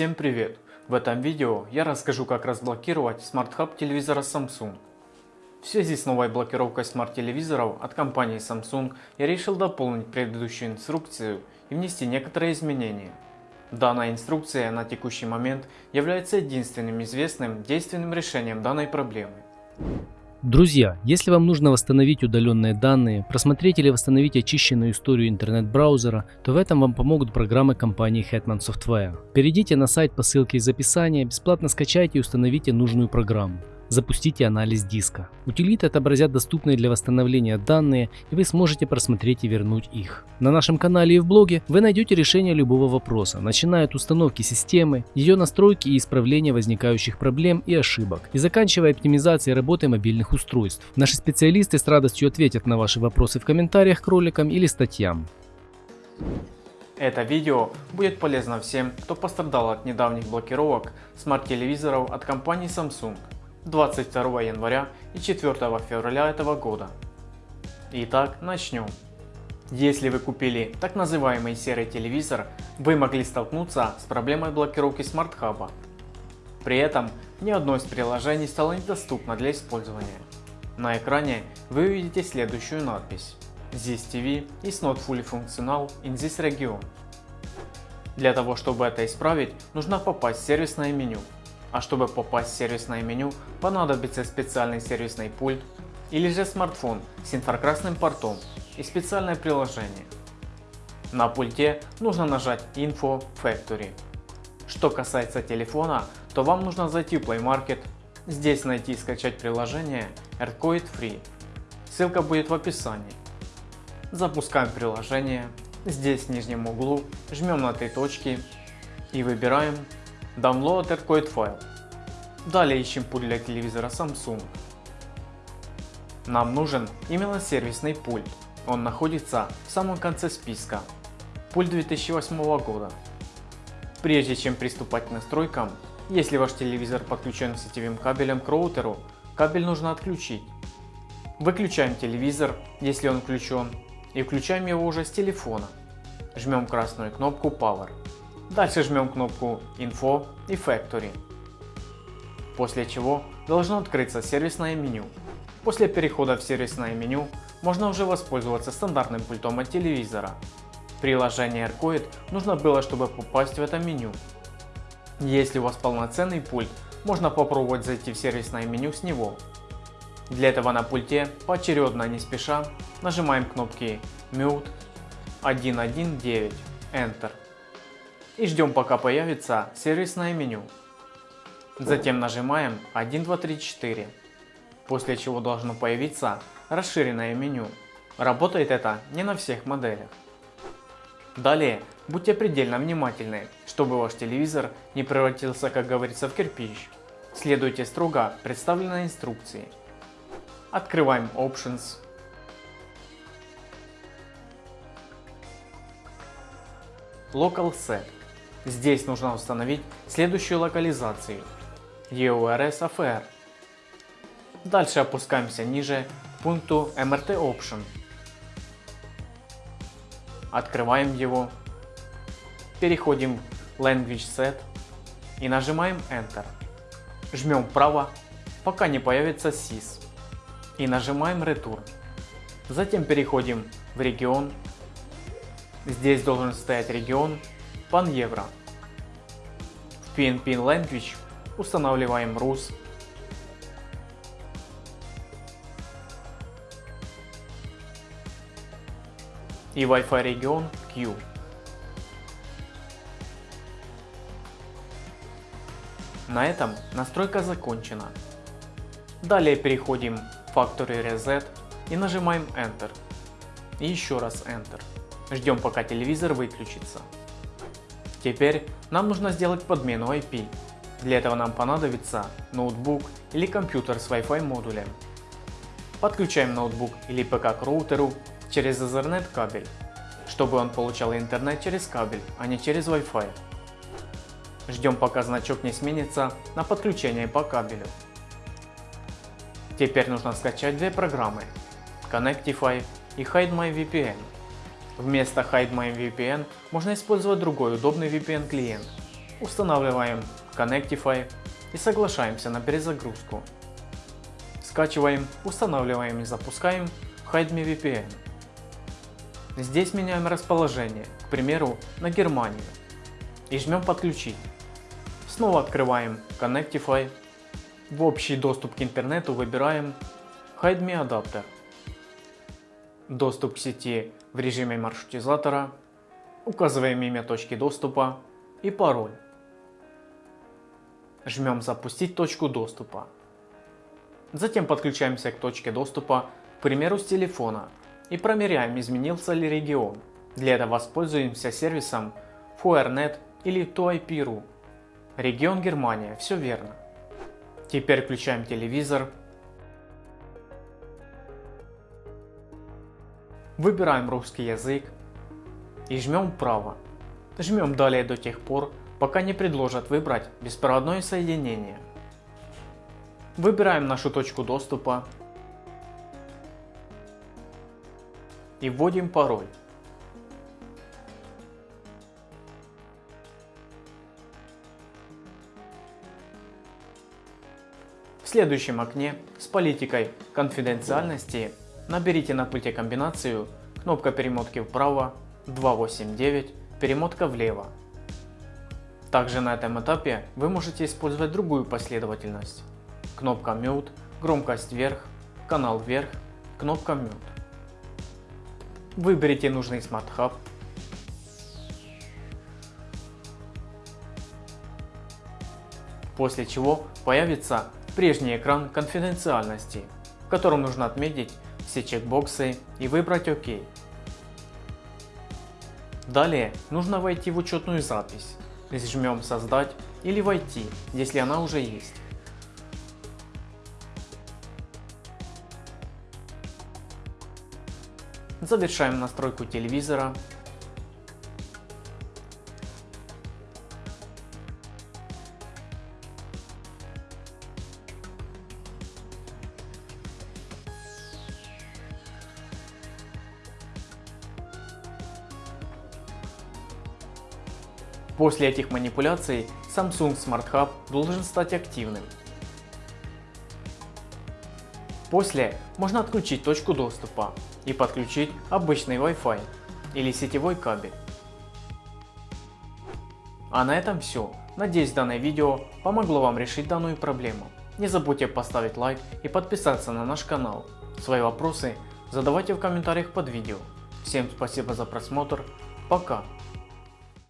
Всем привет! В этом видео я расскажу как разблокировать Smart Hub телевизора Samsung. В связи с новой блокировкой смарт-телевизоров от компании Samsung я решил дополнить предыдущую инструкцию и внести некоторые изменения. Данная инструкция на текущий момент является единственным известным действенным решением данной проблемы. Друзья, если вам нужно восстановить удаленные данные, просмотреть или восстановить очищенную историю интернет-браузера, то в этом вам помогут программы компании Hetman Software. Перейдите на сайт по ссылке из описания, бесплатно скачайте и установите нужную программу запустите анализ диска. Утилиты отобразят доступные для восстановления данные и вы сможете просмотреть и вернуть их. На нашем канале и в блоге вы найдете решение любого вопроса, начиная от установки системы, ее настройки и исправления возникающих проблем и ошибок, и заканчивая оптимизацией работы мобильных устройств. Наши специалисты с радостью ответят на ваши вопросы в комментариях к роликам или статьям. Это видео будет полезно всем, кто пострадал от недавних блокировок смарт-телевизоров от компании Samsung. 22 января и 4 февраля этого года. Итак, начнем. Если вы купили так называемый серый телевизор, вы могли столкнуться с проблемой блокировки смарт-хаба. При этом ни одно из приложений стало недоступно для использования. На экране вы увидите следующую надпись This TV is not fully functional in this region. Для того чтобы это исправить, нужно попасть в сервисное меню а чтобы попасть в сервисное меню, понадобится специальный сервисный пульт или же смартфон с инфракрасным портом и специальное приложение. На пульте нужно нажать Info Factory. Что касается телефона, то вам нужно зайти в Play Market, здесь найти и скачать приложение AirCoid Free. Ссылка будет в описании. Запускаем приложение, здесь в нижнем углу жмем на три точки и выбираем Download AirCoid файл. Далее ищем пульт для телевизора Samsung. Нам нужен именно сервисный пульт. Он находится в самом конце списка. Пульт 2008 года. Прежде чем приступать к настройкам, если ваш телевизор подключен сетевым кабелем к роутеру, кабель нужно отключить. Выключаем телевизор, если он включен, и включаем его уже с телефона. Жмем красную кнопку Power. Дальше жмем кнопку Info и Factory. После чего должно открыться сервисное меню. После перехода в сервисное меню можно уже воспользоваться стандартным пультом от телевизора. Приложение AirCoid нужно было, чтобы попасть в это меню. Если у вас полноценный пульт, можно попробовать зайти в сервисное меню с него. Для этого на пульте поочередно не спеша нажимаем кнопки Mute 119 Enter и ждем пока появится сервисное меню. Затем нажимаем 1, 2, 3, 4, после чего должно появиться расширенное меню. Работает это не на всех моделях. Далее будьте предельно внимательны, чтобы ваш телевизор не превратился, как говорится, в кирпич. Следуйте строго представленной инструкции. Открываем Options. Local Set. Здесь нужно установить следующую локализацию EURS AFR. Дальше опускаемся ниже к пункту MRT Option. Открываем его. Переходим в Language Set и нажимаем Enter. Жмем вправо, пока не появится SYS и нажимаем Return. Затем переходим в регион. Здесь должен стоять регион Pan Евро. В PNP Language устанавливаем RUS. И Wi-Fi регион Q. На этом настройка закончена. Далее переходим в Factory Reset и нажимаем Enter. И еще раз Enter. Ждем пока телевизор выключится. Теперь нам нужно сделать подмену IP. Для этого нам понадобится ноутбук или компьютер с Wi-Fi модулем. Подключаем ноутбук или ПК к роутеру через Ethernet кабель, чтобы он получал интернет через кабель, а не через Wi-Fi. Ждем пока значок не сменится на подключение по кабелю. Теперь нужно скачать две программы Connectify и Hide My VPN. Вместо Hide My VPN можно использовать другой удобный VPN клиент. устанавливаем Connectify и соглашаемся на перезагрузку. Скачиваем, устанавливаем и запускаем Hide Me VPN. Здесь меняем расположение, к примеру, на Германию. И жмем подключить. Снова открываем Connectify. В общий доступ к интернету выбираем Hide Me Adapter. Доступ к сети в режиме маршрутизатора. Указываем имя точки доступа и пароль. Жмем запустить точку доступа. Затем подключаемся к точке доступа, к примеру с телефона и проверяем изменился ли регион. Для этого воспользуемся сервисом FuerNet или ToIP.ru. Регион Германия, все верно. Теперь включаем телевизор. Выбираем русский язык и жмем вправо. Жмем далее до тех пор, пока не предложат выбрать беспроводное соединение. Выбираем нашу точку доступа и вводим пароль. В следующем окне с политикой конфиденциальности наберите на пульте комбинацию кнопка перемотки вправо 289, перемотка влево. Также на этом этапе вы можете использовать другую последовательность. Кнопка Mute, громкость вверх, канал вверх, кнопка Mute. Выберите нужный Smart Hub. После чего появится прежний экран конфиденциальности, в котором нужно отметить все чекбоксы и выбрать ОК. Далее нужно войти в учетную запись. Жмем создать или войти, если она уже есть. Завершаем настройку телевизора. После этих манипуляций Samsung Smart Hub должен стать активным. После можно отключить точку доступа и подключить обычный Wi-Fi или сетевой кабель. А на этом все. Надеюсь данное видео помогло вам решить данную проблему. Не забудьте поставить лайк и подписаться на наш канал. Свои вопросы задавайте в комментариях под видео. Всем спасибо за просмотр. Пока.